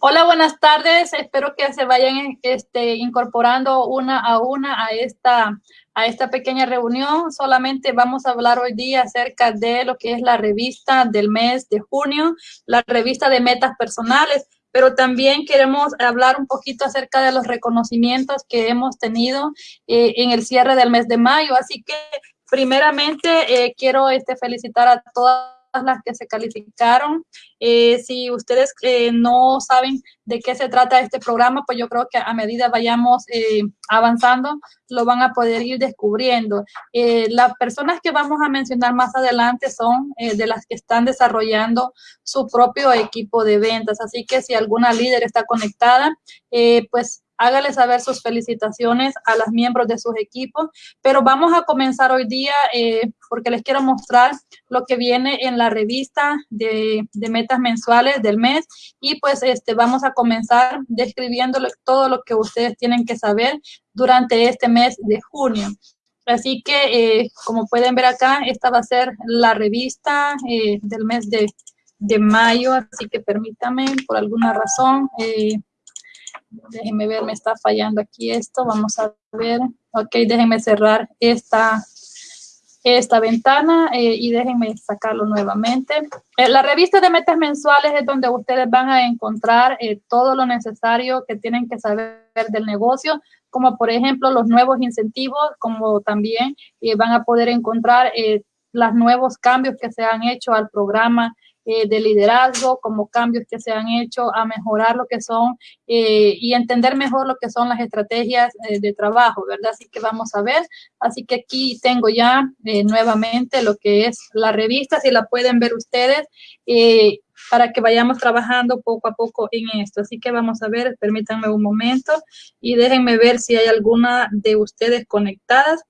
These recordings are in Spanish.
Hola, buenas tardes. Espero que se vayan este, incorporando una a una a esta, a esta pequeña reunión. Solamente vamos a hablar hoy día acerca de lo que es la revista del mes de junio, la revista de metas personales, pero también queremos hablar un poquito acerca de los reconocimientos que hemos tenido eh, en el cierre del mes de mayo. Así que primeramente eh, quiero este, felicitar a todas las que se calificaron. Eh, si ustedes eh, no saben de qué se trata este programa, pues yo creo que a medida vayamos eh, avanzando, lo van a poder ir descubriendo. las personas que vamos a mencionar más adelante son de las que están desarrollando su propio equipo de ventas. Así que si alguna líder está conectada, pues hágale saber sus felicitaciones a los miembros de sus equipos, pero vamos a comenzar hoy día eh, porque les quiero mostrar lo que viene en la revista de, metas mensuales del mes. Y pues este vamos a comenzar describiendo todo lo que ustedes tienen que saber durante este mes de junio. Así que, eh, como pueden ver acá, esta va a ser la revista eh, del mes de, mayo, así que permítanme, por alguna razón, déjenme ver, me está fallando aquí esto, vamos a ver, ok, déjenme cerrar esta, esta ventana eh, y déjenme sacarlo nuevamente. Eh, la revista de metas mensuales es donde ustedes van a encontrar eh, todo lo necesario que tienen que saber del negocio, como por ejemplo los nuevos incentivos, como también van a poder encontrar los nuevos cambios que se han hecho al programa eh, de liderazgo, como cambios que se han hecho a mejorar lo que son eh, y entender mejor lo que son las estrategias eh, de trabajo, ¿verdad? Así que vamos a ver. Así que aquí tengo ya nuevamente lo que es la revista, si la pueden ver ustedes, para que vayamos trabajando poco a poco en esto. Así que vamos a ver, permítanme un momento y déjenme ver si hay alguna de ustedes conectadas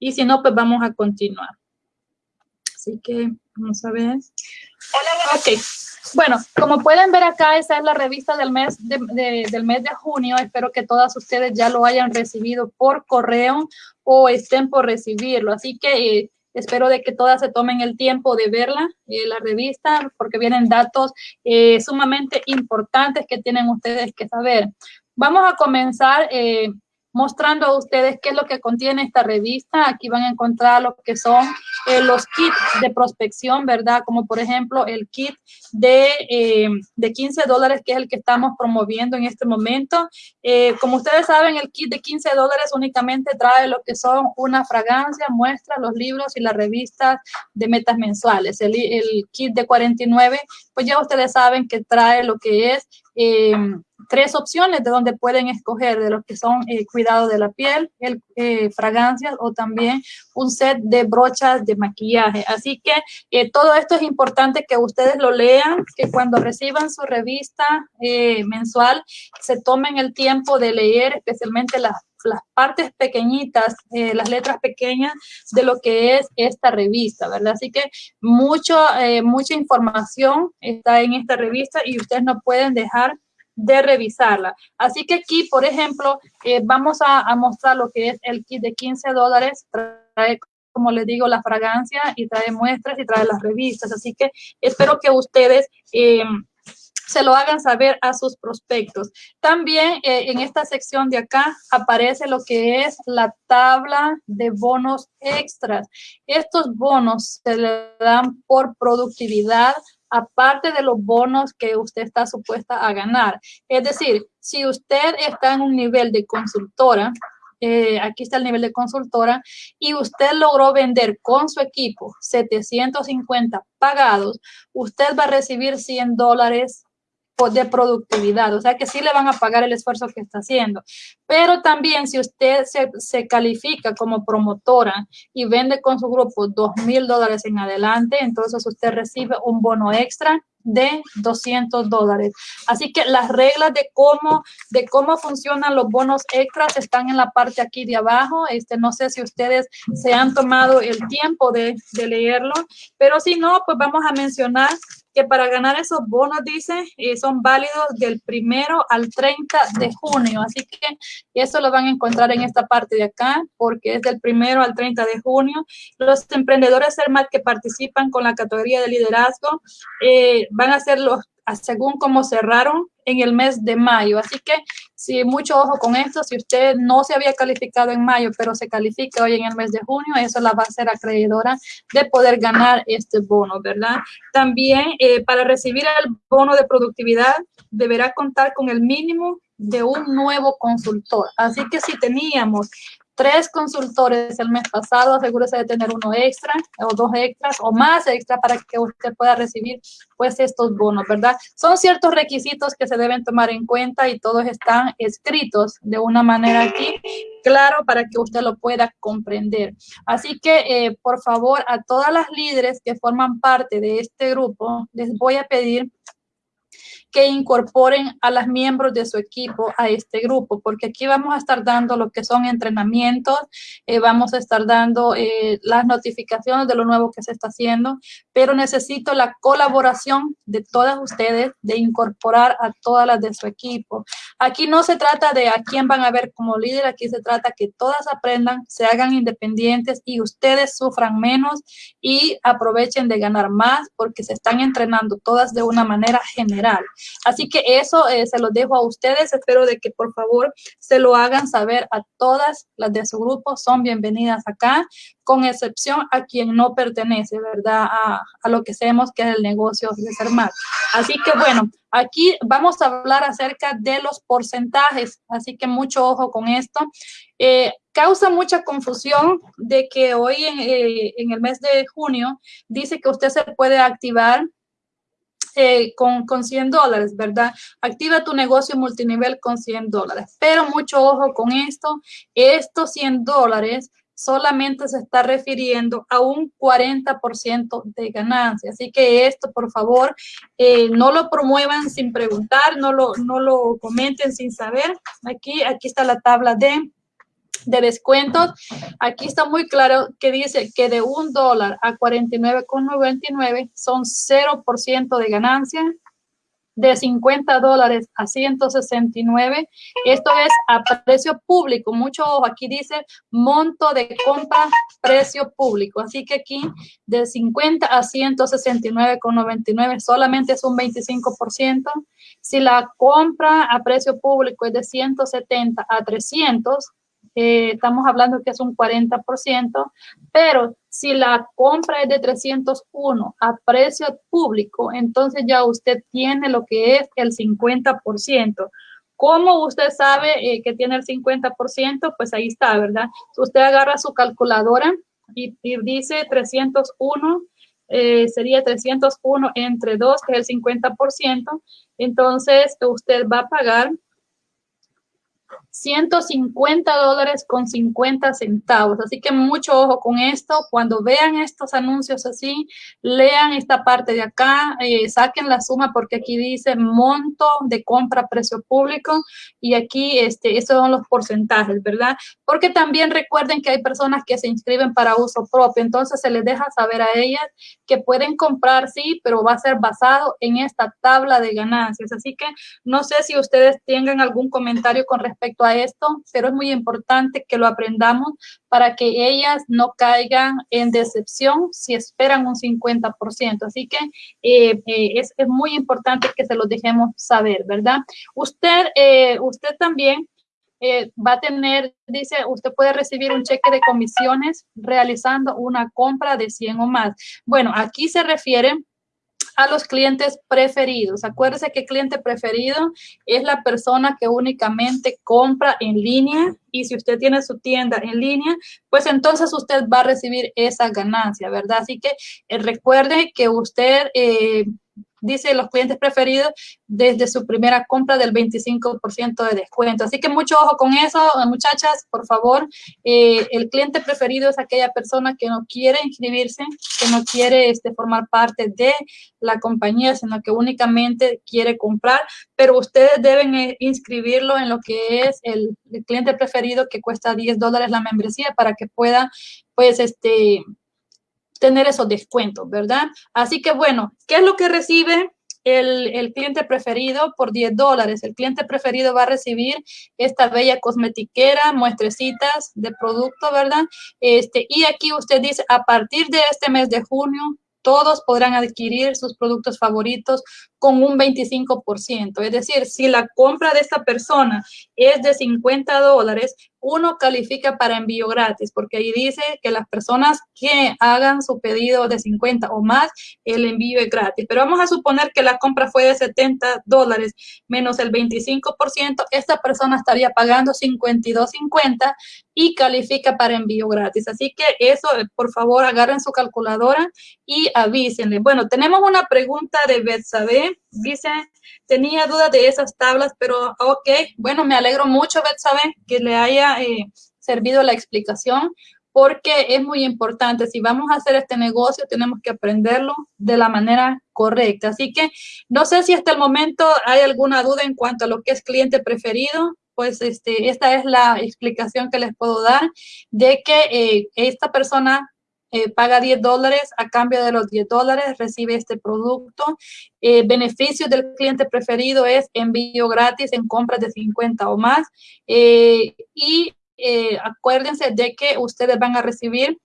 y si no, pues vamos a continuar. Así que vamos a ver. Hola, ok. Bueno, como pueden ver acá, esa es la revista del mes de, del mes de junio. Espero que todas ustedes ya lo hayan recibido por correo o estén por recibirlo. Así que eh, espero de que todas se tomen el tiempo de verla, eh, la revista, porque vienen datos eh, sumamente importantes que tienen ustedes que saber. Vamos a comenzar mostrando a ustedes qué es lo que contiene esta revista. Aquí van a encontrar lo que son eh, los kits de prospección, ¿verdad? Como por ejemplo el kit de, eh, de 15 dólares, que es el que estamos promoviendo en este momento. Eh, como ustedes saben, el kit de 15 dólares únicamente trae lo que son una fragancia, muestra, los libros y las revistas de metas mensuales. El, el kit de 49, pues ya ustedes saben que trae lo que es tres opciones de donde pueden escoger de lo que son eh, cuidado de la piel, el, eh, fragancias o también un set de brochas de maquillaje. Así que eh, todo esto es importante que ustedes lo lean, que cuando reciban su revista mensual se tomen el tiempo de leer especialmente las las partes pequeñitas, las letras pequeñas de lo que es esta revista, ¿verdad? Así que mucho, mucha información está en esta revista y ustedes no pueden dejar de revisarla. Así que aquí, por ejemplo, eh, vamos a, mostrar lo que es el kit de 15 dólares. Trae, como les digo, la fragancia y trae muestras y trae las revistas. Así que espero que ustedes... Eh, se lo hagan saber a sus prospectos. También eh, en esta sección de acá aparece lo que es la tabla de bonos extras. Estos bonos se le dan por productividad aparte de los bonos que usted está supuesta a ganar. Es decir, si usted está en un nivel de consultora, eh, aquí está el nivel de consultora, y usted logró vender con su equipo 750 pagados, usted va a recibir 100 dólares de productividad, o sea que sí le van a pagar el esfuerzo que está haciendo. Pero también si usted se, se califica como promotora y vende con su grupo dos mil dólares en adelante, entonces usted recibe un bono extra de 200 dólares. Así que las reglas de cómo, de cómo funcionan los bonos extras están en la parte aquí de abajo. Este, no sé si ustedes se han tomado el tiempo de, de leerlo, pero si no, pues vamos a mencionar que para ganar esos bonos, dice, eh, son válidos del primero al 30 de junio. Así que eso lo van a encontrar en esta parte de acá, porque es del primero al 30 de junio. Los emprendedores CERMAT que participan con la categoría de liderazgo eh, van a ser los según cómo cerraron en el mes de mayo. Así que sí, mucho ojo con esto. Si usted no se había calificado en mayo, pero se califica hoy en el mes de junio, eso la va a hacer acreedora de poder ganar este bono, ¿verdad? También eh, para recibir el bono de productividad deberá contar con el mínimo de un nuevo consultor. Así que si teníamos tres consultores el mes pasado, asegúrese de tener uno extra o dos extras o más extra para que usted pueda recibir pues estos bonos, ¿verdad? Son ciertos requisitos que se deben tomar en cuenta y todos están escritos de una manera aquí, claro, para que usted lo pueda comprender. Así que, eh, por favor, a todas las líderes que forman parte de este grupo, les voy a pedir que incorporen a las miembros de su equipo a este grupo, porque aquí vamos a estar dando lo que son entrenamientos, eh, vamos a estar dando eh, las notificaciones de lo nuevo que se está haciendo, pero necesito la colaboración de todas ustedes, de incorporar a todas las de su equipo. Aquí no se trata de a quién van a ver como líder, aquí se trata que todas aprendan, se hagan independientes y ustedes sufran menos y aprovechen de ganar más porque se están entrenando todas de una manera general. Así que eso eh, se lo dejo a ustedes. Espero de que por favor se lo hagan saber a todas las de su grupo. Son bienvenidas acá, con excepción a quien no pertenece, ¿verdad? A, lo que sabemos que es el negocio de ser más. Así que bueno, aquí vamos a hablar acerca de los porcentajes. Así que mucho ojo con esto. Eh, causa mucha confusión de que hoy eh, en el mes de junio dice que usted se puede activar eh, con, con 100 dólares, ¿verdad? Activa tu negocio multinivel con 100 dólares. Pero mucho ojo con esto, estos 100 dólares solamente se está refiriendo a un 40% de ganancia. Así que esto, por favor, eh, no lo promuevan sin preguntar, no lo, no lo comenten sin saber. Aquí, aquí está la tabla de de descuentos. Aquí está muy claro que dice que de un dólar a 49,99 son 0% de ganancia. De 50 dólares a 169, esto es a precio público. Mucho ojo, aquí dice monto de compra, precio público. Así que aquí de 50 a 169,99 solamente es un 25%. Si la compra a precio público es de 170 a 300, eh, estamos hablando que es un 40%, pero si la compra es de 301 a precio público, entonces ya usted tiene lo que es el 50%. ¿Cómo usted sabe eh, que tiene el 50%? Pues ahí está, ¿verdad? Usted agarra su calculadora y, dice 301, eh, sería 301 entre 2, que es el 50%. Entonces, usted va a pagar 150 dólares con 50 centavos. Así que mucho ojo con esto. Cuando vean estos anuncios así, lean esta parte de acá, eh, saquen la suma porque aquí dice monto de compra precio público y aquí este, esos son los porcentajes, ¿verdad? Porque también recuerden que hay personas que se inscriben para uso propio, entonces se les deja saber a ellas que pueden comprar, sí, pero va a ser basado en esta tabla de ganancias. Así que no sé si ustedes tengan algún comentario con respecto a esto, pero es muy importante que lo aprendamos para que ellas no caigan en decepción si esperan un 50%. Así que eh, eh, es, muy importante que se lo dejemos saber, ¿verdad? Usted, eh, usted también va a tener, dice, usted puede recibir un cheque de comisiones realizando una compra de 100 o más. Bueno, aquí se refiere a los clientes preferidos. Acuérdese que cliente preferido es la persona que únicamente compra en línea y si usted tiene su tienda en línea, pues entonces usted va a recibir esa ganancia, ¿verdad? Así que eh, recuerde que usted eh, dice los clientes preferidos desde su primera compra del 25% de descuento. Así que mucho ojo con eso, muchachas, por favor. Eh, el cliente preferido es aquella persona que no quiere inscribirse, que no quiere este, formar parte de la compañía, sino que únicamente quiere comprar, pero ustedes deben eh, inscribirlo en lo que es el, el cliente preferido que cuesta 10 dólares la membresía para que pueda, pues, este, tener esos descuentos, ¿verdad? Así que bueno, ¿qué es lo que recibe el, cliente preferido por 10 dólares? El cliente preferido va a recibir esta bella cosmetiquera, muestrecitas de producto, ¿verdad? Este, y aquí usted dice, a partir de este mes de junio, todos podrán adquirir sus productos favoritos con un 25%. Es decir, si la compra de esta persona es de 50 dólares, uno califica para envío gratis, porque ahí dice que las personas que hagan su pedido de 50 o más, el envío es gratis. Pero vamos a suponer que la compra fue de 70 dólares menos el 25%, esta persona estaría pagando 52.50 y califica para envío gratis. Así que eso, por favor, agarren su calculadora y avísenle. Bueno, tenemos una pregunta de Betsabe. Dice, tenía dudas de esas tablas, pero ok, bueno, me alegro mucho, Betsabe, que le haya eh, servido la explicación porque es muy importante. Si vamos a hacer este negocio, tenemos que aprenderlo de la manera correcta. Así que no sé si hasta el momento hay alguna duda en cuanto a lo que es cliente preferido. Pues este, esta es la explicación que les puedo dar de que eh, esta persona eh, paga 10 dólares, a cambio de los 10 dólares recibe este producto. Eh, beneficio del cliente preferido es envío gratis en compras de 50 o más. Eh, y eh, acuérdense de que ustedes van a recibir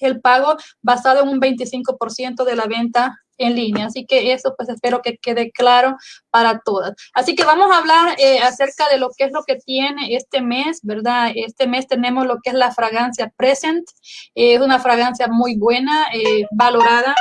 el pago basado en un 25% de la venta en línea. Así que eso pues espero que quede claro para todas. Así que vamos a hablar eh, acerca de lo que es lo que tiene este mes, ¿verdad? Este mes tenemos lo que es la fragancia Present. es una fragancia muy buena, eh, valorada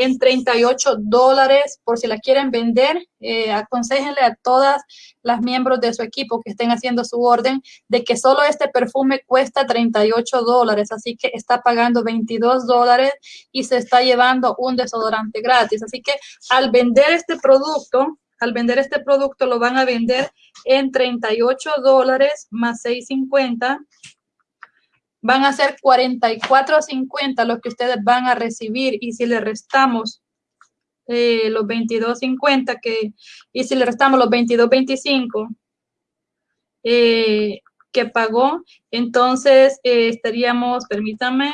en 38 dólares por si la quieren vender. Eh, aconsejenle a todas las miembros de su equipo que estén haciendo su orden de que solo este perfume cuesta 38 dólares, así que está pagando 22 dólares y se está llevando un desodorante gratis. Así que al vender este producto, al vender este producto lo van a vender en 38 dólares más 6.50 van a ser 44.50 los que ustedes van a recibir. Y si le restamos eh, los 22.50 que y si le restamos los 22.25 eh, que pagó, entonces eh, estaríamos, permítame,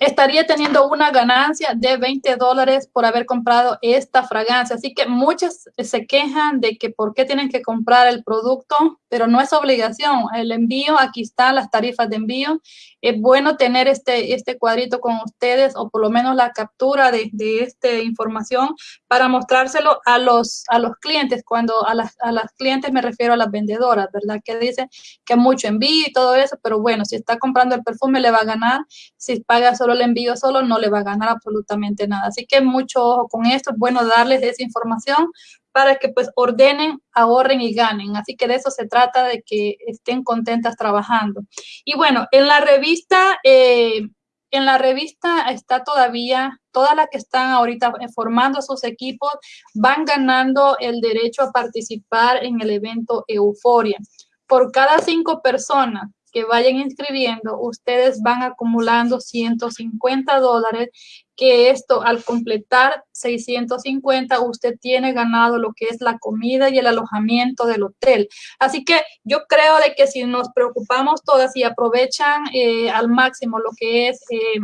estaría teniendo una ganancia de 20 dólares por haber comprado esta fragancia. Así que muchos se quejan de que por qué tienen que comprar el producto, pero no es obligación. El envío, aquí están las tarifas de envío. Es bueno tener este, este cuadrito con ustedes o por lo menos la captura de, de esta información para mostrárselo a los, a los clientes. Cuando a las, a las clientes me refiero a las vendedoras, ¿verdad? Que dicen que mucho envío y todo eso, pero bueno, si está comprando el perfume le va a ganar. Si paga solo el envío solo, no le va a ganar absolutamente nada. Así que mucho ojo con esto. Es bueno darles esa información para que pues ordenen, ahorren y ganen. Así que de eso se trata, de que estén contentas trabajando. Y bueno, en la revista, eh, en la revista está todavía, todas las que están ahorita formando sus equipos van ganando el derecho a participar en el evento Euforia. Por cada cinco personas que vayan inscribiendo, ustedes van acumulando 150 dólares, que esto al completar 650, usted tiene ganado lo que es la comida y el alojamiento del hotel. Así que yo creo de que si nos preocupamos todas y aprovechan eh, al máximo lo que es... Eh,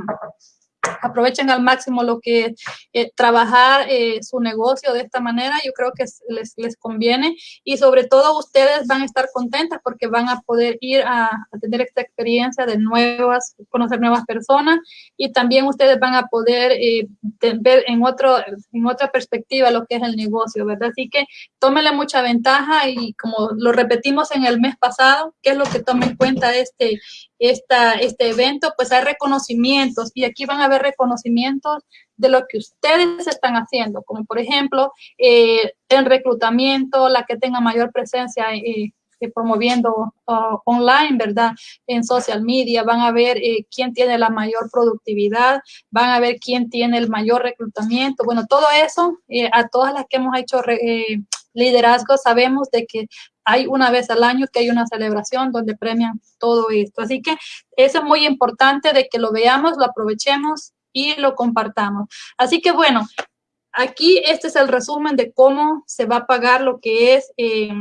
aprovechen al máximo lo que eh, trabajar eh, su negocio de esta manera, yo creo que les, les, conviene y sobre todo ustedes van a estar contentas porque van a poder ir a, tener esta experiencia de nuevas, conocer nuevas personas y también ustedes van a poder eh, ver en, otro, en otra perspectiva lo que es el negocio, ¿verdad? Así que tómenle mucha ventaja y como lo repetimos en el mes pasado, ¿qué es lo que tome en cuenta este, esta, este evento? Pues hay reconocimientos y aquí van a ver reconocimientos de lo que ustedes están haciendo, como por ejemplo, eh, el reclutamiento, la que tenga mayor presencia eh, eh, promoviendo uh, online, ¿verdad? En social media, van a ver quién tiene la mayor productividad, van a ver quién tiene el mayor reclutamiento. Bueno, todo eso, a todas las que hemos hecho liderazgo, sabemos de que hay una vez al año que hay una celebración donde premian todo esto. Así que eso es muy importante de que lo veamos, lo aprovechemos y lo compartamos. Así que bueno, aquí este es el resumen de cómo se va a pagar lo que es... Eh,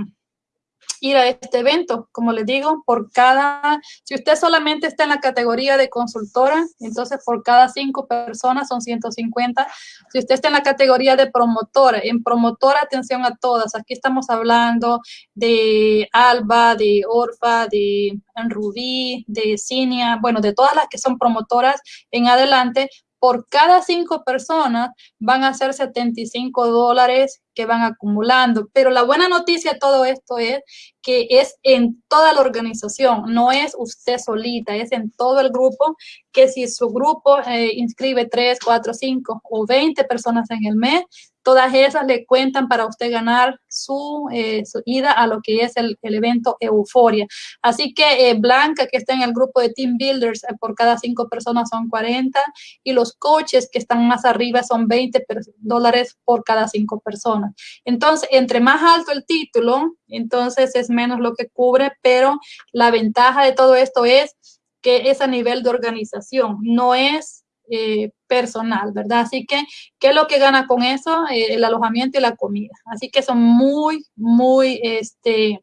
ir a este evento. Como les digo, por cada, si usted solamente está en la categoría de consultora, entonces por cada cinco personas son 150. Si usted está en la categoría de promotora, en promotora, atención a todas. Aquí estamos hablando de Alba, de Orfa, de Rubí, de Cinia, bueno, de todas las que son promotoras en adelante, por cada cinco personas van a ser 75 dólares que van acumulando. Pero la buena noticia de todo esto es que es en toda la organización, no es usted solita, es en todo el grupo, que si su grupo eh, inscribe 3, 4, 5 o 20 personas en el mes, todas esas le cuentan para usted ganar su, eh, ida a lo que es el, evento Euforia. Así que eh, Blanca, que está en el grupo de Team Builders, por cada cinco personas son 40 y los coaches que están más arriba son 20 dólares por cada cinco personas. Entonces, entre más alto el título, entonces es menos lo que cubre, pero la ventaja de todo esto es que es a nivel de organización, no es eh, personal, ¿verdad? Así que, ¿qué es lo que gana con eso? Eh, el alojamiento y la comida. Así que son muy, muy, este,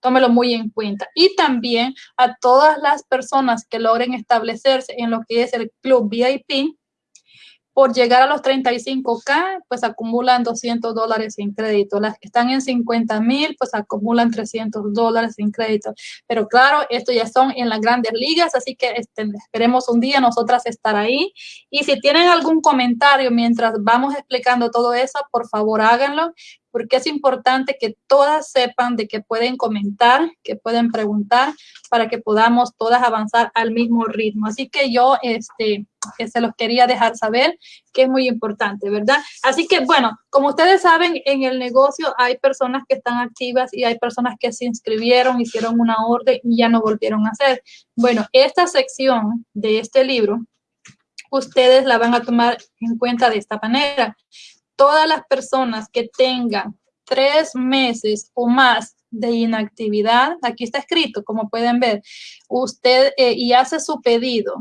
tómelo muy en cuenta. Y también a todas las personas que logren establecerse en lo que es el club VIP, por llegar a los 35K, pues acumulan 200 dólares en crédito. Las que están en 50 mil, pues acumulan 300 dólares en crédito. Pero claro, esto ya son en las grandes ligas, así que este, esperemos un día nosotras estar ahí. Y si tienen algún comentario mientras vamos explicando todo eso, por favor háganlo porque es importante que todas sepan de que pueden comentar, que pueden preguntar, para que podamos todas avanzar al mismo ritmo. Así que yo este, se los quería dejar saber que es muy importante, ¿verdad? Así que, bueno, como ustedes saben, en el negocio hay personas que están activas y hay personas que se inscribieron, hicieron una orden y ya no volvieron a hacer. Bueno, esta sección de este libro, ustedes la van a tomar en cuenta de esta manera todas las personas que tengan tres meses o más de inactividad, aquí está escrito, como pueden ver, usted eh, y hace su pedido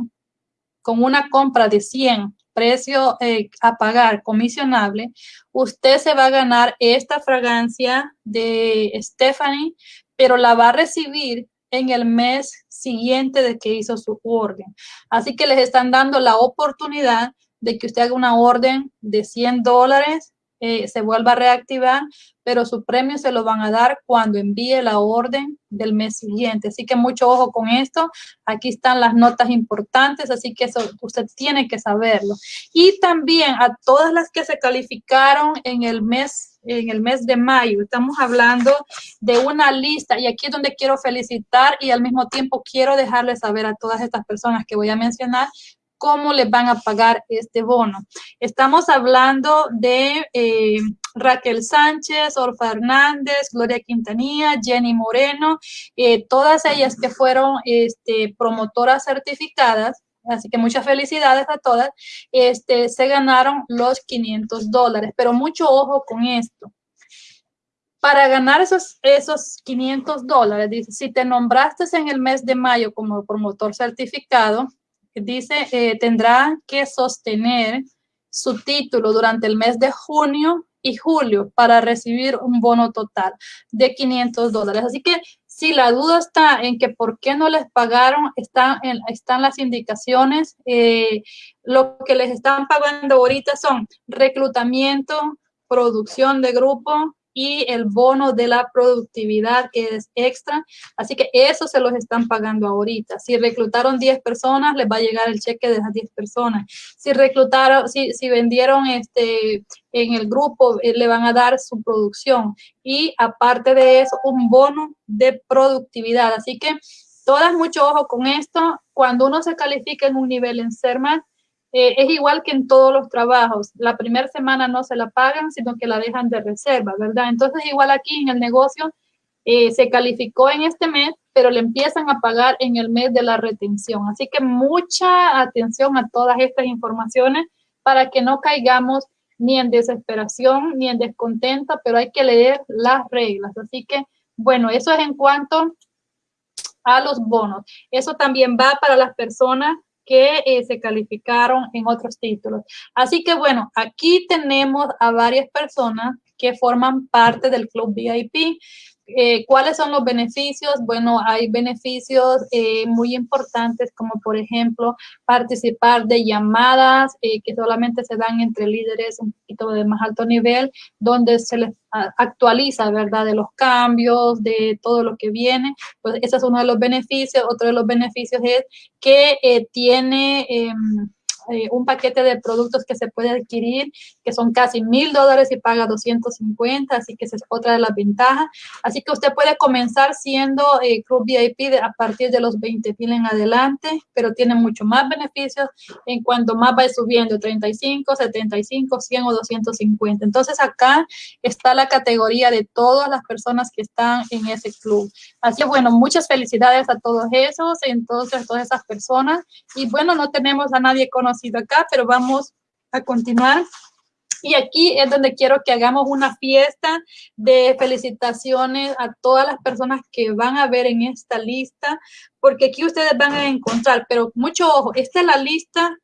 con una compra de 100, precio eh, a pagar comisionable, usted se va a ganar esta fragancia de Stephanie, pero la va a recibir en el mes siguiente de que hizo su orden. Así que les están dando la oportunidad de que usted haga una orden de 100 dólares, eh, se vuelva a reactivar, pero su premio se lo van a dar cuando envíe la orden del mes siguiente. Así que mucho ojo con esto. Aquí están las notas importantes, así que eso usted tiene que saberlo. Y también a todas las que se calificaron en el mes en el mes de mayo. Estamos hablando de una lista y aquí es donde quiero felicitar y al mismo tiempo quiero dejarles saber a todas estas personas que voy a mencionar cómo les van a pagar este bono. Estamos hablando de eh, Raquel Sánchez, Orfa Hernández, Gloria Quintanilla, Jenny Moreno, eh, todas ellas que fueron este, promotoras certificadas, así que muchas felicidades a todas, este, se ganaron los 500 dólares, pero mucho ojo con esto. Para ganar esos, esos 500 dólares, si te nombraste en el mes de mayo como promotor certificado, dice, eh, tendrá que sostener su título durante el mes de junio y julio para recibir un bono total de 500 dólares. Así que si la duda está en que por qué no les pagaron, están, están las indicaciones. Eh, lo que les están pagando ahorita son reclutamiento, producción de grupo, y el bono de la productividad que es extra. Así que eso se los están pagando ahorita. Si reclutaron 10 personas, les va a llegar el cheque de esas 10 personas. Si reclutaron, si, si vendieron este en el grupo, eh, le van a dar su producción. Y aparte de eso, un bono de productividad. Así que todas mucho ojo con esto. Cuando uno se califica en un nivel en CERMA, eh, es igual que en todos los trabajos. La primera semana no se la pagan, sino que la dejan de reserva, ¿verdad? Entonces, igual aquí en el negocio, eh, se calificó en este mes, pero le empiezan a pagar en el mes de la retención. Así que mucha atención a todas estas informaciones para que no caigamos ni en desesperación ni en descontento, pero hay que leer las reglas. Así que, bueno, eso es en cuanto a los bonos. Eso también va para las personas que eh, se calificaron en otros títulos. Así que bueno, aquí tenemos a varias personas que forman parte del Club VIP. Eh, ¿Cuáles son los beneficios? Bueno, hay beneficios eh, muy importantes como por ejemplo participar de llamadas eh, que solamente se dan entre líderes un poquito de más alto nivel, donde se les actualiza, ¿verdad? De los cambios, de todo lo que viene. Pues ese es uno de los beneficios. Otro de los beneficios es que tiene em, eh, un paquete de productos que se puede adquirir, que son casi mil dólares y paga 250, así que esa es otra de las ventajas. Así que usted puede comenzar siendo eh, Club VIP a partir de los 20 mil en adelante, pero tiene mucho más beneficios en cuanto más va subiendo, 35, 75, 100 o 250. Entonces acá está la categoría de todas las personas que están en ese club. Así que bueno, muchas felicidades a todos esos, entonces a todas esas personas. Y bueno, no tenemos a nadie con conocido acá, pero vamos a continuar. Y aquí es donde quiero que hagamos una fiesta de felicitaciones a todas las personas que van a ver en esta lista, porque aquí ustedes van a encontrar, pero mucho ojo, esta es la lista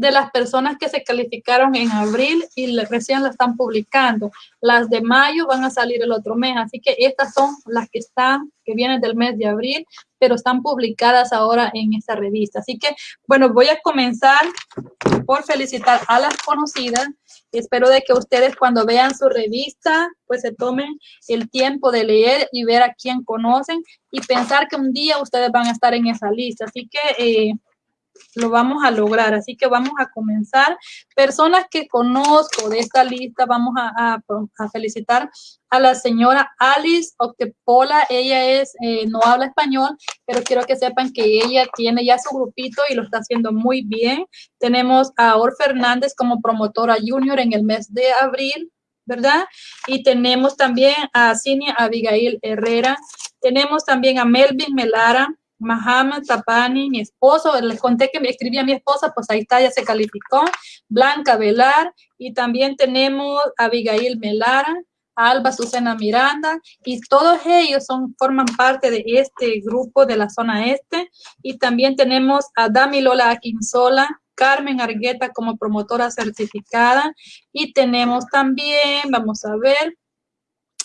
de las personas que se calificaron en abril y recién la están publicando. Las de mayo van a salir el otro mes, así que estas son las que están, que vienen del mes de abril, pero están publicadas ahora en esta revista. Así que, bueno, voy a comenzar por felicitar a las conocidas. Espero de que ustedes cuando vean su revista, pues se tomen el tiempo de leer y ver a quién conocen y pensar que un día ustedes van a estar en esa lista. Así que eh, lo vamos a lograr. Así que vamos a comenzar. Personas que conozco de esta lista, vamos a, felicitar a la señora Alice Octepola. Ella es, eh, no habla español, pero quiero que sepan que ella tiene ya su grupito y lo está haciendo muy bien. Tenemos a Or Fernández como promotora junior en el mes de abril. ¿verdad? Y tenemos también a Cinia Abigail Herrera, tenemos también a Melvin Melara, Mahama Tapani, mi esposo, les conté que me escribía a mi esposa, pues ahí está, ya se calificó, Blanca Velar, y también tenemos a Abigail Melara, Alba Susana Miranda, y todos ellos son, forman parte de este grupo de la zona este, y también tenemos a Dami Lola Aquinzola, Carmen Argueta como promotora certificada, y tenemos también, vamos a ver,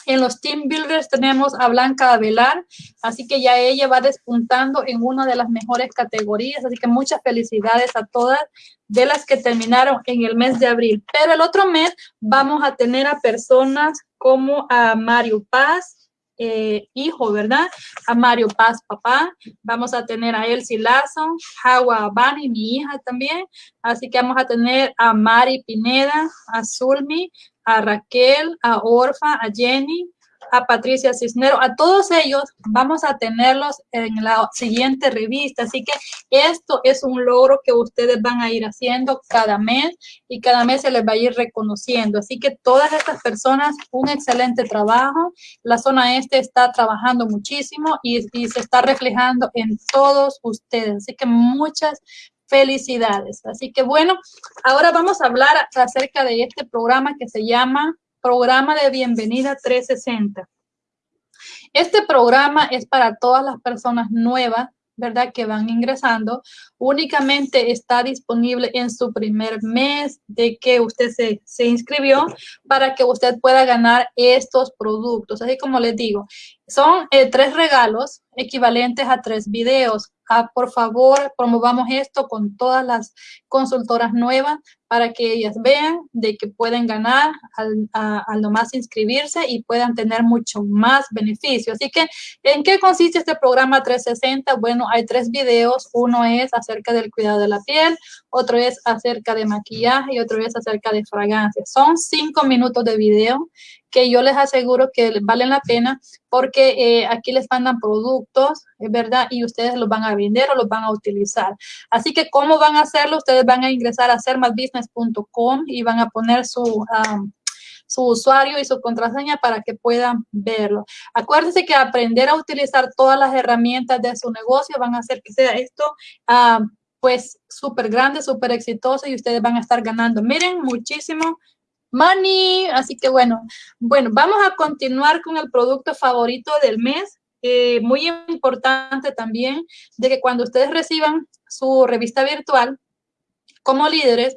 en los Team Builders tenemos a Blanca Avelar, así que ya ella va despuntando en una de las mejores categorías, así que muchas felicidades a todas de las que terminaron en el mes de abril. Pero el otro mes vamos a tener a personas como a Mario Paz, eh, hijo, ¿verdad? A Mario Paz, papá. Vamos a tener a Elsie Lazo, Hawa Bani, mi hija también. Así que vamos a tener a Mari Pineda, a Zulmi, a Raquel, a Orfa, a Jenny, a Patricia Cisnero, a todos ellos vamos a tenerlos en la siguiente revista. Así que esto es un logro que ustedes van a ir haciendo cada mes y cada mes se les va a ir reconociendo. Así que todas estas personas, un excelente trabajo. La zona este está trabajando muchísimo y, y se está reflejando en todos ustedes. Así que muchas Felicidades. Así que bueno, ahora vamos a hablar acerca de este programa que se llama Programa de Bienvenida 360. Este programa es para todas las personas nuevas, ¿verdad? Que van ingresando. Únicamente está disponible en su primer mes de que usted se, se inscribió para que usted pueda ganar estos productos. Así como les digo, son eh, tres regalos equivalentes a tres videos. Ah, por favor, promovamos esto con todas las consultoras nuevas para que ellas vean de que pueden ganar al, a, nomás inscribirse y puedan tener mucho más beneficio. Así que, ¿en qué consiste este programa 360? Bueno, hay tres videos. Uno es acerca del cuidado de la piel, otro es acerca de maquillaje y otro es acerca de fragancias. Son cinco minutos de video que yo les aseguro que valen la pena porque eh, aquí les mandan productos, es verdad, y ustedes los van a vender o los van a utilizar. Así que, ¿cómo van a hacerlo? Ustedes van a ingresar a sermasbusiness.com y van a poner su... su usuario y su contraseña para que puedan verlo. Acuérdense que aprender a utilizar todas las herramientas de su negocio van a hacer que sea esto pues súper grande, súper exitoso y ustedes van a estar ganando. Miren, muchísimo money. Así que bueno, bueno, vamos a continuar con el producto favorito del mes. Eh, muy importante también de que cuando ustedes reciban su revista virtual como líderes,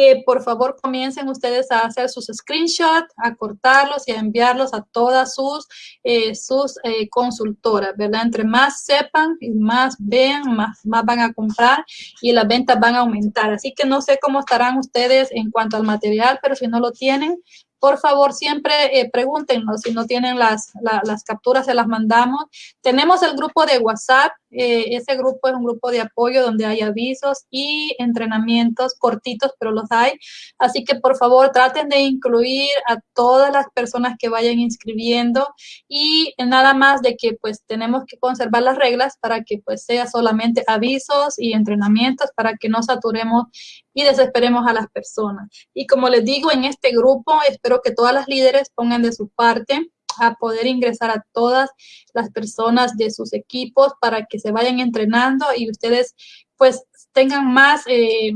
eh, por favor comiencen ustedes a hacer sus screenshots, a cortarlos y a enviarlos a todas sus, eh, sus eh, consultoras, ¿verdad? Entre más sepan y más vean, más, más van a comprar y las ventas van a aumentar. Así que no sé cómo estarán ustedes en cuanto al material, pero si no lo tienen, por favor, siempre eh, si no tienen las, las capturas, se las mandamos. Tenemos el grupo de WhatsApp, eh, ese grupo es un grupo de apoyo donde hay avisos y entrenamientos cortitos, pero los hay. Así que por favor traten de incluir a todas las personas que vayan inscribiendo y nada más de que pues tenemos que conservar las reglas para que pues sea solamente avisos y entrenamientos para que no saturemos y desesperemos a las personas. Y como les digo, en este grupo espero que todas las líderes pongan de su parte a poder ingresar a todas las personas de sus equipos para que se vayan entrenando y ustedes pues tengan más... Eh,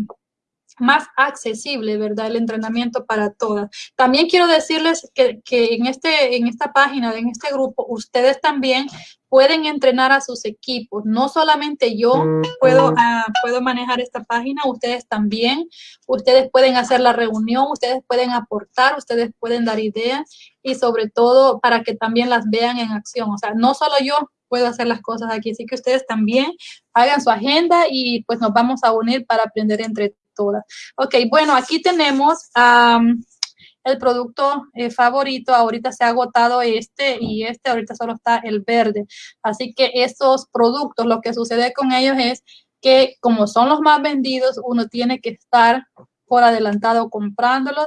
más accesible, ¿verdad? El entrenamiento para todas. También quiero decirles que, que, en, este, en esta página, en este grupo, ustedes también pueden entrenar a sus equipos. No solamente yo puedo, uh, puedo manejar esta página, ustedes también. Ustedes pueden hacer la reunión, ustedes pueden aportar, ustedes pueden dar ideas y sobre todo para que también las vean en acción. O sea, no solo yo puedo hacer las cosas aquí, así que ustedes también hagan su agenda y pues nos vamos a unir para aprender entre todas. Ok, bueno, aquí tenemos... El producto eh, favorito. Ahorita se ha agotado este y este, ahorita solo está el verde. Así que estos productos, lo que sucede con ellos es que como son los más vendidos, uno tiene que estar por adelantado comprándolos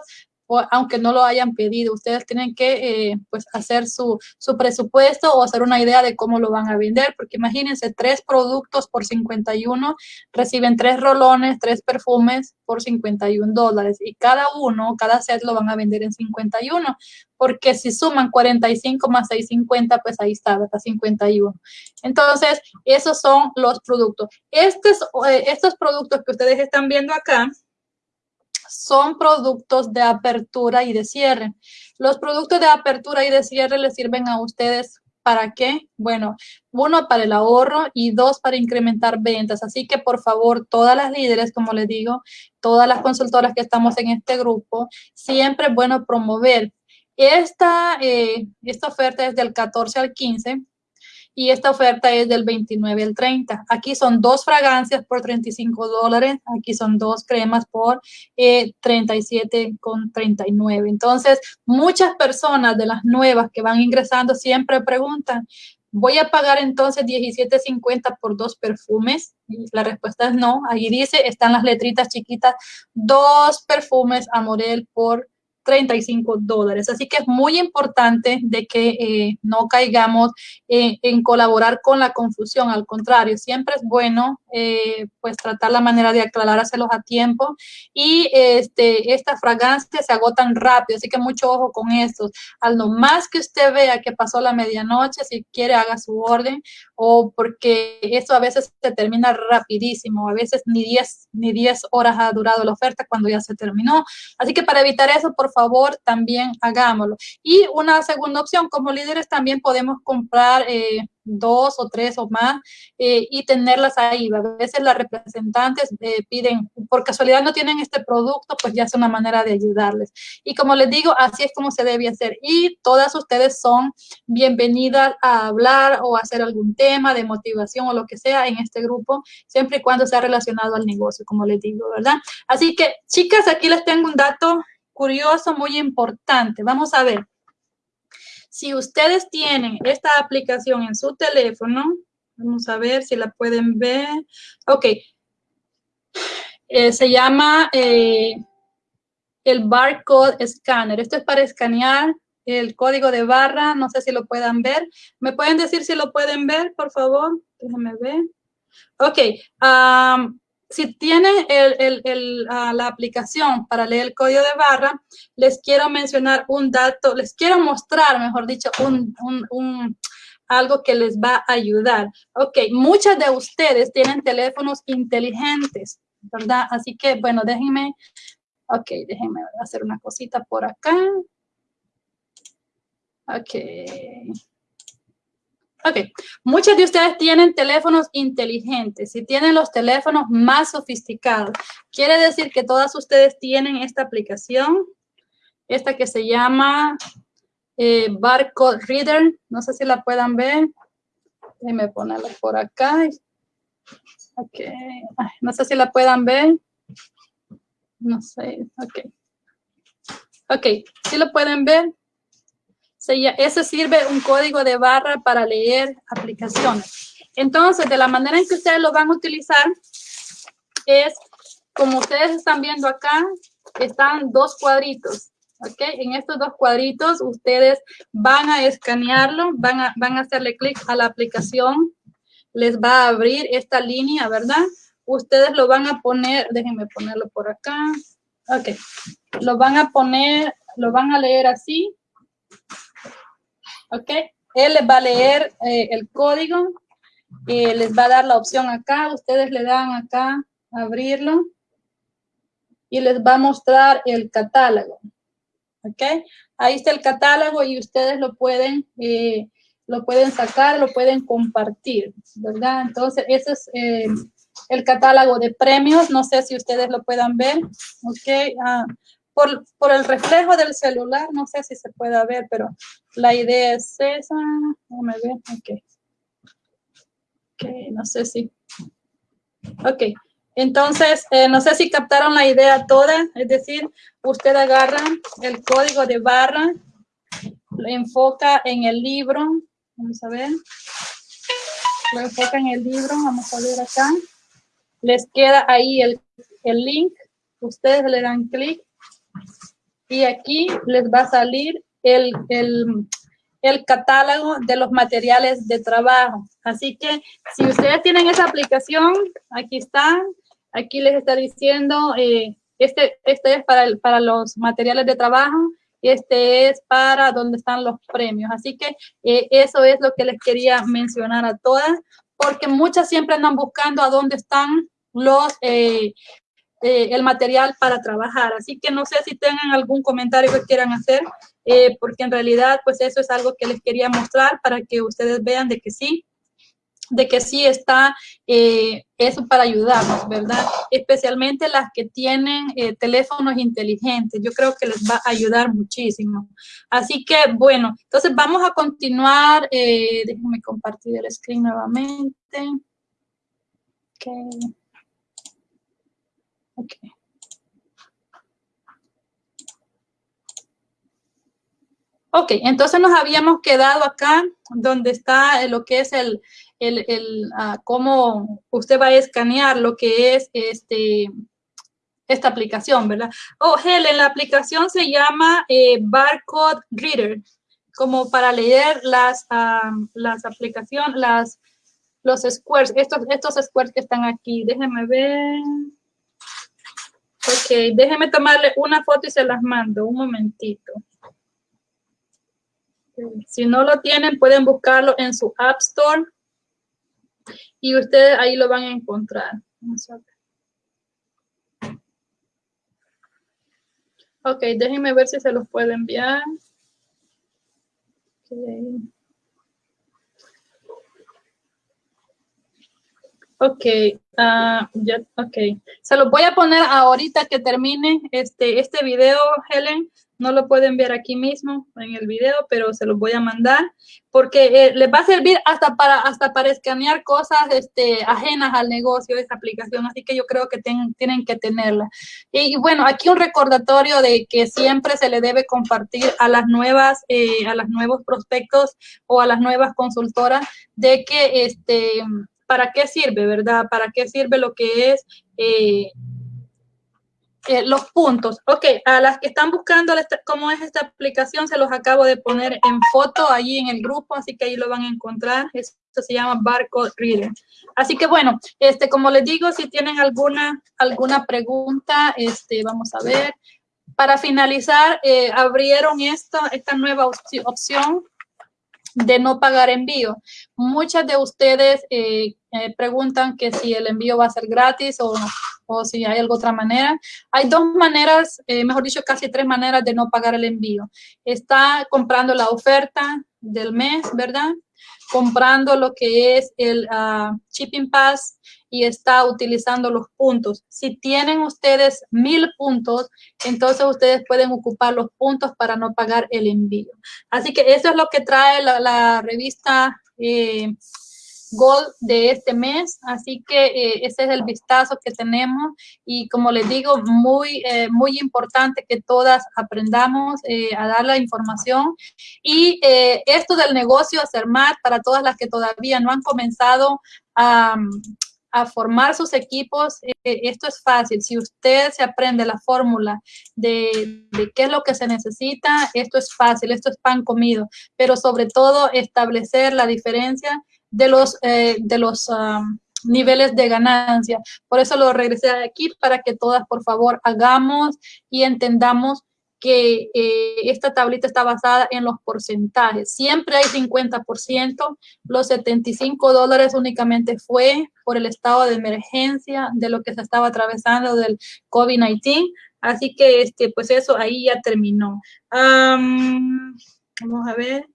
aunque no lo hayan pedido. Ustedes tienen que eh, pues hacer su, su, presupuesto o hacer una idea de cómo lo van a vender, porque imagínense, tres productos por 51, reciben tres rolones, tres perfumes por 51 dólares y cada uno, cada set lo van a vender en 51, porque si suman 45 más 650, pues ahí está, hasta 51. Entonces, esos son los productos. Estos, eh, estos productos que ustedes están viendo acá, son productos de apertura y de cierre. Los productos de apertura y de cierre les sirven a ustedes ¿Para qué? Bueno, uno, para el ahorro y dos, para incrementar ventas. Así que, por favor, todas las líderes, como les digo, todas las consultoras que estamos en este grupo, siempre es bueno promover. Esta, eh, esta oferta es del 14 al 15 y esta oferta es del 29 al 30. Aquí son dos fragancias por 35 dólares, aquí son dos cremas por eh, 37 con 39. Entonces, muchas personas de las nuevas que van ingresando siempre preguntan, ¿voy a pagar entonces 17.50 por dos perfumes? la respuesta es no. Ahí dice, están las letritas chiquitas, dos perfumes Amorel por 35 dólares. Así que es muy importante de que eh, no caigamos eh, en colaborar con la confusión. Al contrario, siempre es bueno eh, pues tratar la manera de aclarárselos a tiempo. Y este, estas fragancias se agotan rápido, así que mucho ojo con estos. Al no más que usted vea que pasó la medianoche, si quiere haga su orden o porque eso a veces se termina rapidísimo. A veces ni 10 ni 10 horas ha durado la oferta cuando ya se terminó. Así que para evitar eso, por favor, también hagámoslo. Y una segunda opción, como líderes también podemos comprar eh, dos o tres o más eh, y tenerlas ahí. A veces las representantes eh, piden, por casualidad no tienen este producto, pues ya es una manera de ayudarles. Y como les digo, así es como se debe hacer. Y todas ustedes son bienvenidas a hablar o hacer algún tema de motivación o lo que sea en este grupo, siempre y cuando sea relacionado al negocio, como les digo, ¿verdad? Así que, chicas, aquí les tengo un dato curioso, muy importante. Vamos a ver. Si ustedes tienen esta aplicación en su teléfono, vamos a ver si la pueden ver. Ok. Eh, se llama eh, el barcode scanner. Esto es para escanear el código de barra. No sé si lo puedan ver. ¿Me pueden decir si lo pueden ver, por favor? Déjenme ver. Ok. Um, si tienen ah, la aplicación para leer el código de barra, les quiero mencionar un dato, les quiero mostrar, mejor dicho, un, algo que les va a ayudar. Ok, muchas de ustedes tienen teléfonos inteligentes, ¿verdad? Así que, bueno, déjenme, ok, déjenme hacer una cosita por acá. Ok. Ok, muchos de ustedes tienen teléfonos inteligentes y tienen los teléfonos más sofisticados. Quiere decir que todas ustedes tienen esta aplicación, esta que se llama eh, Barcode Reader. No sé si la puedan ver. Déjenme ponerla por acá. Ok, no sé si la puedan ver. No sé, ok. Ok, ¿sí lo pueden ver? Ese sirve un código de barra para leer aplicaciones. Entonces, de la manera en que ustedes lo van a utilizar es, como ustedes están viendo acá, están dos cuadritos. ¿ok? En estos dos cuadritos ustedes van a escanearlo, van a, van a hacerle clic a la aplicación, les va a abrir esta línea, ¿verdad? Ustedes lo van a poner, déjenme ponerlo por acá. Ok, lo van a poner, lo van a leer así ¿ok? Él les va a leer eh, el código, y les va a dar la opción acá, ustedes le dan acá, abrirlo, y les va a mostrar el catálogo, ¿ok? Ahí está el catálogo y ustedes lo pueden, eh, lo pueden sacar, lo pueden compartir, ¿verdad? Entonces, ese es eh, el catálogo de premios, no sé si ustedes lo puedan ver, ¿ok? Ah, por, por, el reflejo del celular, no sé si se puede ver, pero la idea es esa. Déjame ver, ok. Ok, no sé si. Ok, entonces, eh, no sé si captaron la idea toda, es decir, usted agarra el código de barra, lo enfoca en el libro, vamos a ver, lo enfoca en el libro, vamos a ver acá, les queda ahí el, el link, ustedes le dan clic y aquí les va a salir el, el, catálogo de los materiales de trabajo. Así que si ustedes tienen esa aplicación, aquí están, aquí les está diciendo, eh, este, este es para, el, para los materiales de trabajo, este es para donde están los premios. Así que eh, eso es lo que les quería mencionar a todas, porque muchas siempre andan buscando a dónde están los, eh, eh, el material para trabajar. Así que no sé si tengan algún comentario que quieran hacer, eh, porque en realidad pues eso es algo que les quería mostrar para que ustedes vean de que sí, de que sí está eh, eso para ayudarnos, ¿verdad? Especialmente las que tienen teléfonos inteligentes. Yo creo que les va a ayudar muchísimo. Así que, bueno, entonces vamos a continuar. déjenme compartir el screen nuevamente. Okay. Ok. Ok, entonces nos habíamos quedado acá donde está lo que es el, el, el uh, cómo usted va a escanear lo que es este, esta aplicación, ¿verdad? Oh, Helen, la aplicación se llama eh, Barcode Reader, como para leer las, uh, las aplicaciones, las, los squares, estos, estos squares que están aquí. Déjenme ver. Ok, déjeme tomarle una foto y se las mando, un momentito. Si no lo tienen, pueden buscarlo en su App Store y ustedes ahí lo van a encontrar. Ok, déjenme ver si se los puedo enviar. Ok, uh, ya, ok. Se los voy a poner ahorita que termine este, este video, Helen. No lo pueden ver aquí mismo en el video, pero se los voy a mandar porque eh, les va a servir hasta para hasta para escanear cosas este, ajenas al negocio, esa aplicación. Así que yo creo que tienen que tenerla. Y, bueno, aquí un recordatorio de que siempre se le debe compartir a las nuevas, eh, a los nuevos prospectos o a las nuevas consultoras de que este ¿para qué sirve, verdad? ¿Para qué sirve lo que es eh, eh, los puntos? Ok, a las que están buscando cómo es esta aplicación, se los acabo de poner en foto allí en el grupo, así que ahí lo van a encontrar. Esto se llama Barcode Reader. Así que bueno, este, como les digo, si tienen alguna, alguna pregunta, este, vamos a ver. Para finalizar, eh, abrieron esta, esta nueva opción de no pagar envío. Muchas de ustedes eh, eh, preguntan que si el envío va a ser gratis o, o, si hay alguna otra manera. Hay dos maneras, eh, mejor dicho, casi tres maneras de no pagar el envío. Está comprando la oferta del mes, ¿verdad? Comprando lo que es el uh, Shipping Pass y está utilizando los puntos. Si tienen ustedes mil puntos, entonces ustedes pueden ocupar los puntos para no pagar el envío. Así que eso es lo que trae la, la revista eh, Gold de este mes, así que eh, ese es el vistazo que tenemos y como les digo, muy, eh, muy importante que todas aprendamos eh, a dar la información y esto del negocio más para todas las que todavía no han comenzado a, a formar sus equipos, esto es fácil. Si usted se aprende la fórmula de, de, qué es lo que se necesita, esto es fácil, esto es pan comido, pero sobre todo establecer la diferencia de los, eh, de los niveles de ganancia. Por eso lo regresé aquí para que todas, por favor, hagamos y entendamos que eh, esta tablita está basada en los porcentajes. Siempre hay 50%, los 75 dólares únicamente fue por el estado de emergencia de lo que se estaba atravesando del COVID-19. Así que, este, pues eso ahí ya terminó. vamos a ver.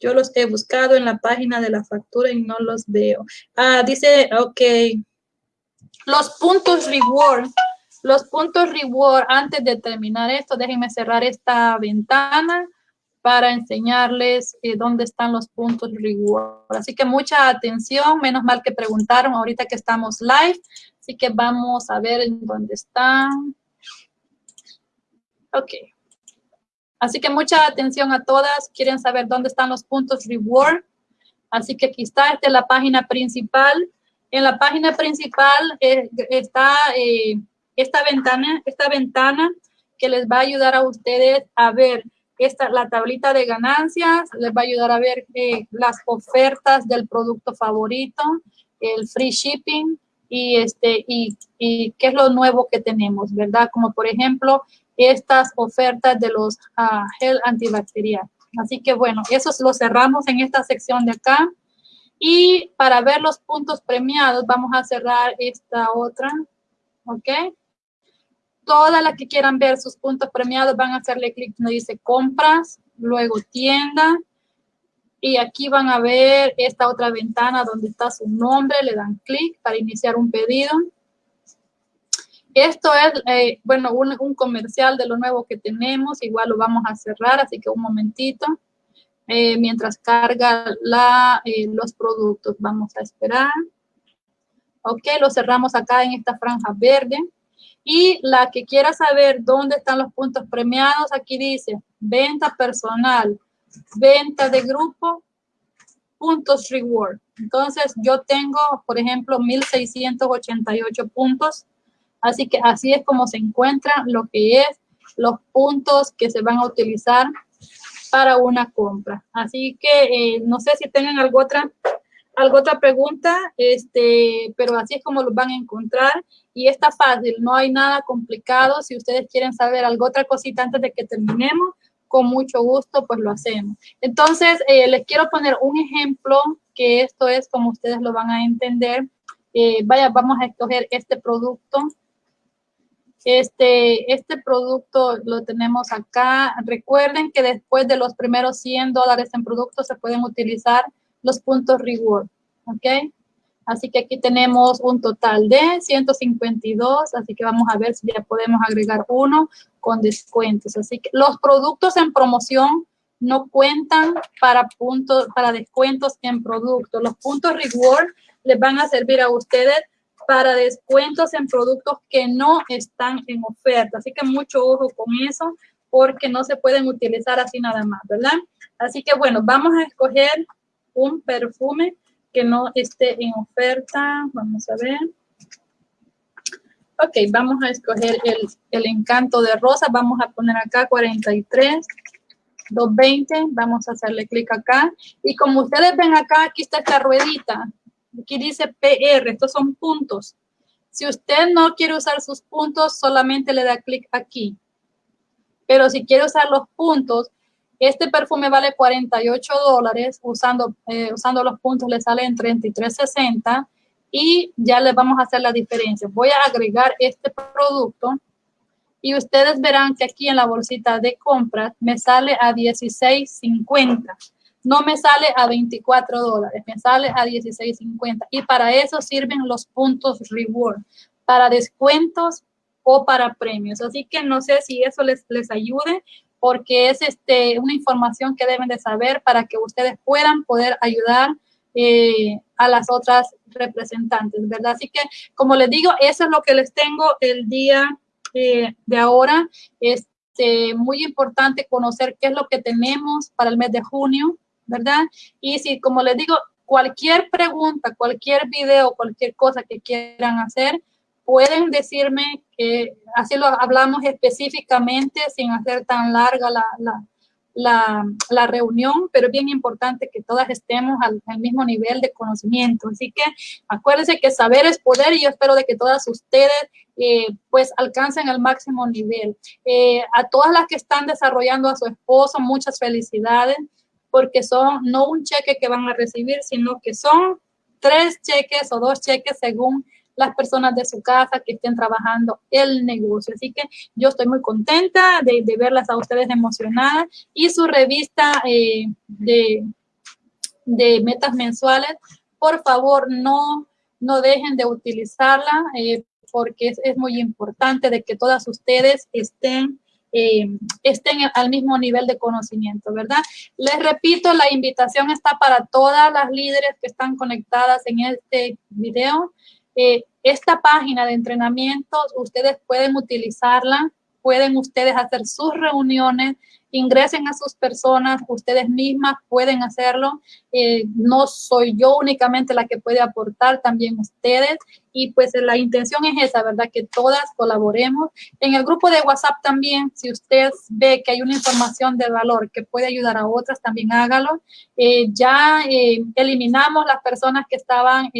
Yo los he buscado en la página de la factura y no los veo. Ah, dice, ok. Los puntos reward. Los puntos reward, antes de terminar esto, déjenme cerrar esta ventana para enseñarles eh, dónde están los puntos reward. Así que mucha atención, menos mal que preguntaron ahorita que estamos live. Así que vamos a ver en dónde están. Ok. Así que mucha atención a todas. Quieren saber dónde están los puntos reward. Así que aquí está, esta es la página principal. En la página principal eh, está eh, esta ventana, esta ventana que les va a ayudar a ustedes a ver esta, la tablita de ganancias, les va a ayudar a ver eh, las ofertas del producto favorito, el free shipping y, este, y, qué es lo nuevo que tenemos, ¿verdad? Como por ejemplo, estas ofertas de los uh, gel antibacterial. Así que bueno, eso lo cerramos en esta sección de acá. Y para ver los puntos premiados, vamos a cerrar esta otra, ¿ok? Todas las que quieran ver sus puntos premiados van a hacerle clic donde dice compras, luego tienda, y aquí van a ver esta otra ventana donde está su nombre, le dan clic para iniciar un pedido. Esto es, eh, bueno, un, comercial de lo nuevo que tenemos. Igual lo vamos a cerrar, así que un momentito. Eh, mientras carga eh, los productos, vamos a esperar. Ok, lo cerramos acá en esta franja verde. Y la que quiera saber dónde están los puntos premiados, aquí dice venta personal, venta de grupo, puntos reward. Entonces, yo tengo, por ejemplo, 1,688 puntos Así que así es como se encuentra lo que es los puntos que se van a utilizar para una compra. Así que eh, no sé si tengan alguna otra, alguna otra pregunta, este, pero así es como los van a encontrar y está fácil, no hay nada complicado. Si ustedes quieren saber algo otra cosita antes de que terminemos, con mucho gusto pues lo hacemos. Entonces, eh, les quiero poner un ejemplo que esto es como ustedes lo van a entender. Eh, vaya, vamos a escoger este producto este, este producto lo tenemos acá. Recuerden que después de los primeros 100 dólares en productos se pueden utilizar los puntos reward, ¿ok? Así que aquí tenemos un total de 152, así que vamos a ver si ya podemos agregar uno con descuentos. Así que los productos en promoción no cuentan para puntos, para descuentos en productos. Los puntos reward les van a servir a ustedes para descuentos en productos que no están en oferta. Así que mucho ojo con eso porque no se pueden utilizar así nada más, ¿verdad? Así que bueno, vamos a escoger un perfume que no esté en oferta. Vamos a ver. Ok, vamos a escoger el, el encanto de rosa. Vamos a poner acá 43. 220, vamos a hacerle clic acá. Y como ustedes ven acá, aquí está esta ruedita. Aquí dice PR, estos son puntos. Si usted no quiere usar sus puntos, solamente le da clic aquí. Pero si quiere usar los puntos, este perfume vale 48 dólares. Usando, eh, usando los puntos le sale en 33.60 y ya le vamos a hacer la diferencia. Voy a agregar este producto y ustedes verán que aquí en la bolsita de compras me sale a 16.50. no me sale a 24 dólares, me sale a 16.50. Y para eso sirven los puntos reward, para descuentos o para premios. Así que no sé si eso les, les ayude porque es este, una información que deben de saber para que ustedes puedan poder ayudar eh, a las otras representantes, ¿verdad? Así que, como les digo, eso es lo que les tengo el día eh, de ahora. Este, muy importante conocer qué es lo que tenemos para el mes de junio, ¿verdad? Y si, como les digo, cualquier pregunta, cualquier video, cualquier cosa que quieran hacer, pueden decirme que así lo hablamos específicamente sin hacer tan larga la, la, la, reunión, pero es bien importante que todas estemos al, mismo nivel de conocimiento. Así que acuérdense que saber es poder y yo espero de que todas ustedes eh, pues alcancen el máximo nivel. Eh, a todas las que están desarrollando a su esposo, muchas felicidades, porque son no un cheque que van a recibir, sino que son tres cheques o dos cheques según las personas de su casa que estén trabajando el negocio. Así que yo estoy muy contenta de, verlas a ustedes emocionadas y su revista eh, de, de, metas mensuales, por favor no, no dejen de utilizarla eh, porque es, muy importante de que todas ustedes estén eh, estén al mismo nivel de conocimiento, ¿verdad? Les repito, la invitación está para todas las líderes que están conectadas en este video. Eh, esta página de entrenamientos, ustedes pueden utilizarla, pueden ustedes hacer sus reuniones, ingresen a sus personas, ustedes mismas pueden hacerlo. Eh, no soy yo únicamente la que puede aportar, también ustedes. Y pues la intención es esa, ¿verdad? Que todas colaboremos. En el grupo de WhatsApp también, si usted ve que hay una información de valor que puede ayudar a otras, también hágalo. Eh, ya eh, eliminamos las personas que estaban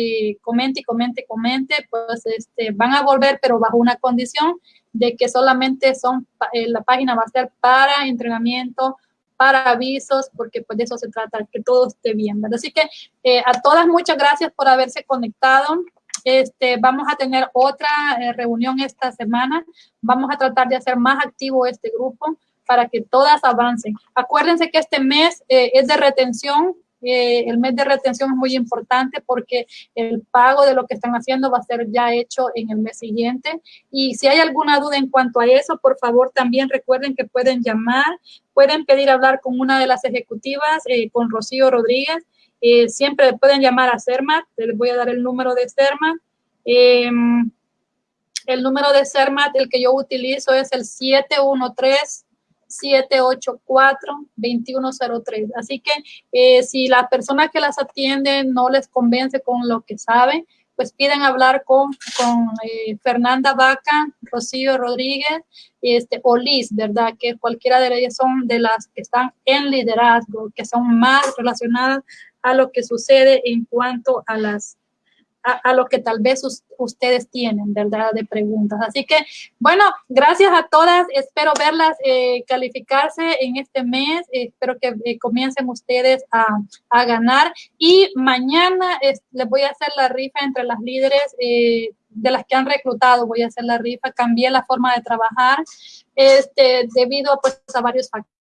comente comente, comente, pues este, van a volver, pero bajo una condición de que solamente son, eh, la página va a ser para entrenamiento, para avisos, porque pues de eso se trata, que todo esté bien, ¿verdad? Así que eh, a todas muchas gracias por haberse conectado. Este, vamos a tener otra eh, reunión esta semana. Vamos a tratar de hacer más activo este grupo para que todas avancen. Acuérdense que este mes es de retención el mes de retención es muy importante porque el pago de lo que están haciendo va a ser ya hecho en el mes siguiente. Y si hay alguna duda en cuanto a eso, por favor también recuerden que pueden llamar, pueden pedir hablar con una de las ejecutivas, eh, con Rocío Rodríguez. Eh, siempre pueden llamar a CERMAT, les voy a dar el número de CERMAT. Em, el número de CERMAT, el que yo utilizo es el 713 784-2103. Así que eh, si la persona que las atiende no les convence con lo que sabe, pues piden hablar con, con eh, Fernanda Vaca, Rocío Rodríguez este, o Liz, ¿verdad? Que cualquiera de ellas son de las que están en liderazgo, que son más relacionadas a lo que sucede en cuanto a las a, lo que tal vez ustedes tienen, ¿verdad? De preguntas. Así que, bueno, gracias a todas. Espero verlas eh, calificarse en este mes. espero que eh, comiencen ustedes a, a, ganar. Y mañana les voy a hacer la rifa entre las líderes eh, de las que han reclutado. Voy a hacer la rifa. Cambié la forma de trabajar este, debido pues, a varios factores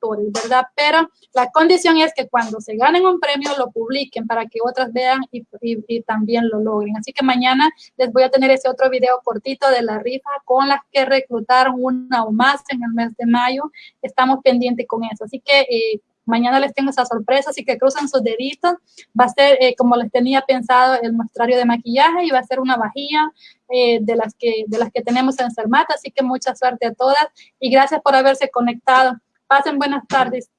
¿verdad? Pero la condición es que cuando se ganen un premio lo publiquen para que otras vean y, también lo logren. Así que mañana les voy a tener ese otro video cortito de la rifa con las que reclutaron una o más en el mes de mayo. Estamos pendientes con eso. Así que eh, mañana les tengo esa sorpresa, así que cruzan sus deditos. Va a ser, eh, como les tenía pensado, el muestrario de maquillaje y va a ser una vajilla eh, de, las que, de las que tenemos en Sermata. Así que mucha suerte a todas y gracias por haberse conectado. Pasen buenas tardes.